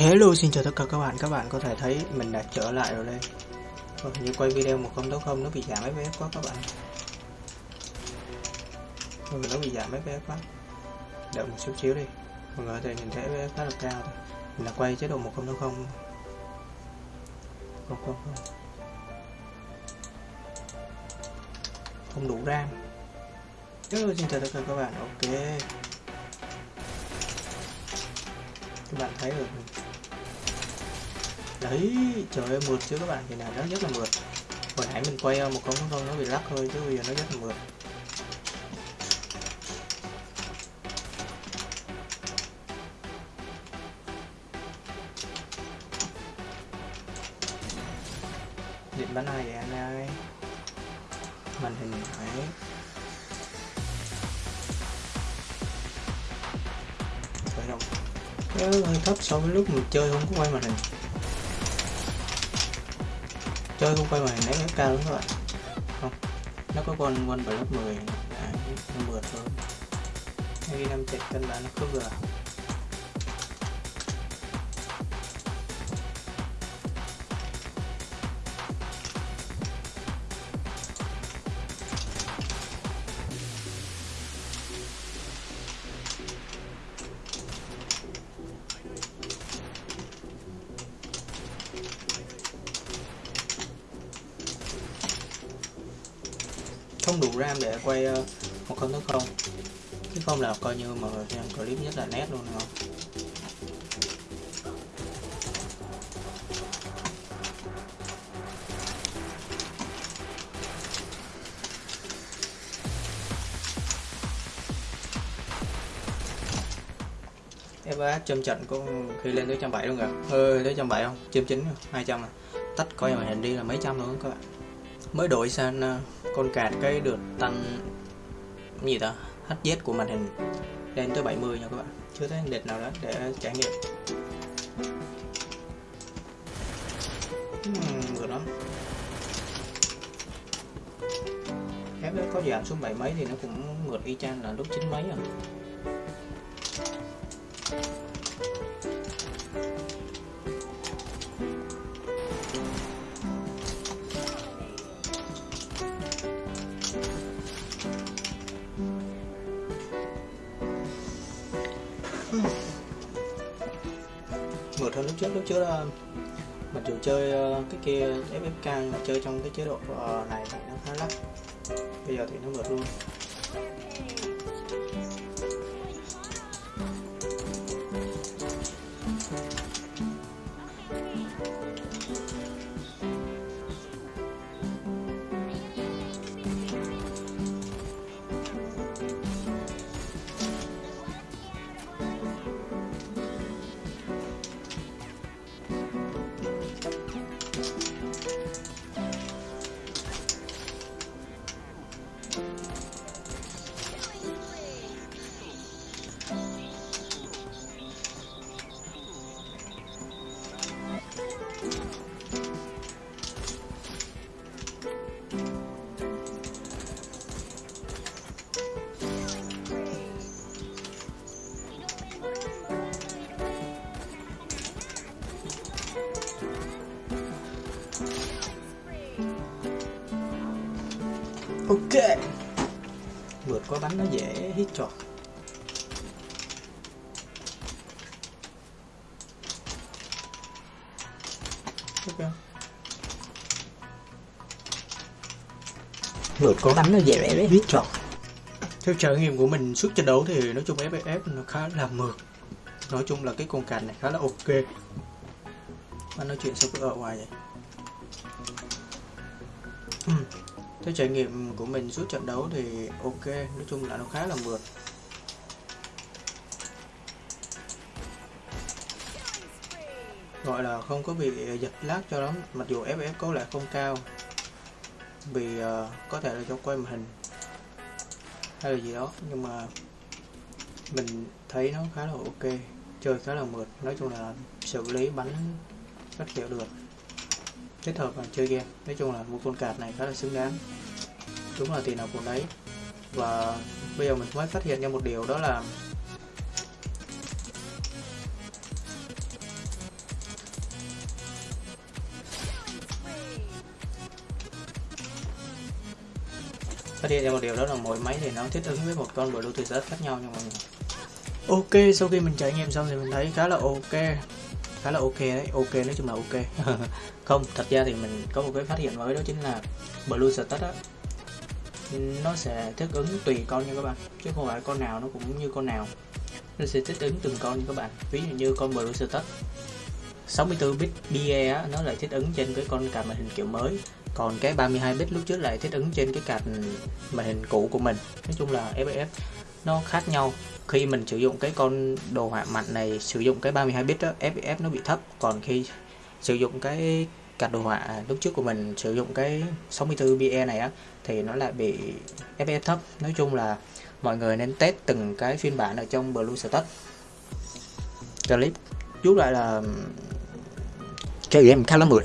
Hello xin chào tất cả các bạn, các bạn có thể thấy mình đã trở lại rồi đây. Vâng, như quay video 1080 nó bị giảm FPS quá các bạn. Vâng, nó bị giảm FPS quá. Đợi một chút xíu đi. Mọi người có thể nhìn thấy FPS khá là cao thôi. Mình đã quay chế độ 1080 Không không? Không Không đủ RAM. Hello xin chào tất cả các bạn, ok. Các bạn thấy rồi đấy, trời ơi, mượt chứ các bạn? Thì nào nó rất là mượt. Hồi nãy mình quay ờ, một con con nó bị lắc thôi, chứ bây giờ nó rất là mượt. Điện bắn ai vậy anh ơi. Màn hình phải khởi động. Nó hơi thấp so với lúc mình chơi không có quay màn hình chơi không quay màn hình nó cao các bạn. Không nó có con con lớp 10 à, nó mượt thôi. Cái năm chạy cân bản nó không vừa không đủ RAM để quay uh, một con thứ không? Chứ không là coi như mà xem clip nhất là nét luôn không? FPS châm trận có khi lên tới trăm bảy luôn kìa. Ơi tới trăm bảy không? Châm chín hai trăm à. Tắt coi màn hình đi là mấy trăm luôn các bạn mới đổi sang ờ, con cạt cái được tăng gì ta? HZ của màn hình lên tới 70 nha các bạn. Chưa thấy đệt nào đó để trải nghiệm. Uhm, vừa đó FPS có giảm xuống bảy mấy thì nó cũng ngược y chang là lúc chín mấy rồi. Vượt hơn lúc trước. Lúc trước là mặc dù chơi ờ, cái kia FFK mà chơi trong cái chế độ ờ, này thì nó khá lắc. Bây giờ thì nó vượt luôn. Ok. Vượt qua bánh nó dễ hít trọt ok. Vượt qua bánh nó dễ hít trọt theo trải nghiệm của mình suốt trận đấu thì nói chung FF nó khá là mượt. Nói chung là cái con cành này khá là ok. Anh nói chuyện sao cứ ở ngoài vậy theo trải nghiệm của mình suốt trận đấu thì ok nói chung là nó khá là mượt. Gọi là không có bị giật lát cho lắm mặc dù FPS có lại không cao. Vì uh, có thể là cho quay màn hình hay là gì đó nhưng mà mình thấy nó khá là ok chơi khá là mượt. Nói chung là xử lý bắn rất hiểu được kết hợp và chơi game. Nói chung là một con cạp này khá là xứng đáng. Đúng là tiền nào của đấy. Và bây giờ mình mới phát hiện ra một điều, đó là phát hiện ra một điều, đó là mỗi máy thì nó thích ứng với một con bluetooth khác nhau nha mọi người. Ok, sau khi mình trải nghiệm xong thì mình thấy khá là ok khá là ok đấy ok nói chung là ok. Không thật ra thì mình có một cái phát hiện mới đó chính là blue status á. Nó sẽ thích ứng tùy con nha các bạn chứ không phải con nào nó cũng như con nào. Nó sẽ thích ứng từng con nha các bạn. Ví dụ như con blue status 64 bit BE á, nó lại thích ứng trên cái con card màn hình kiểu mới. Còn cái 32 bit lúc trước lại thích ứng trên cái card màn hình cũ của mình. Nói chung là FF nó khác nhau. Khi mình sử dụng cái con đồ họa mạnh này, sử dụng cái 32 bit đó FPS nó bị thấp. Còn khi sử dụng cái card đồ họa lúc trước của mình, sử dụng cái 64 BE này á, thì nó lại bị FPS thấp. Nói chung là mọi người nên test từng cái phiên bản ở trong Bluetooth clip. Rút lại là chơi game khá là mượt.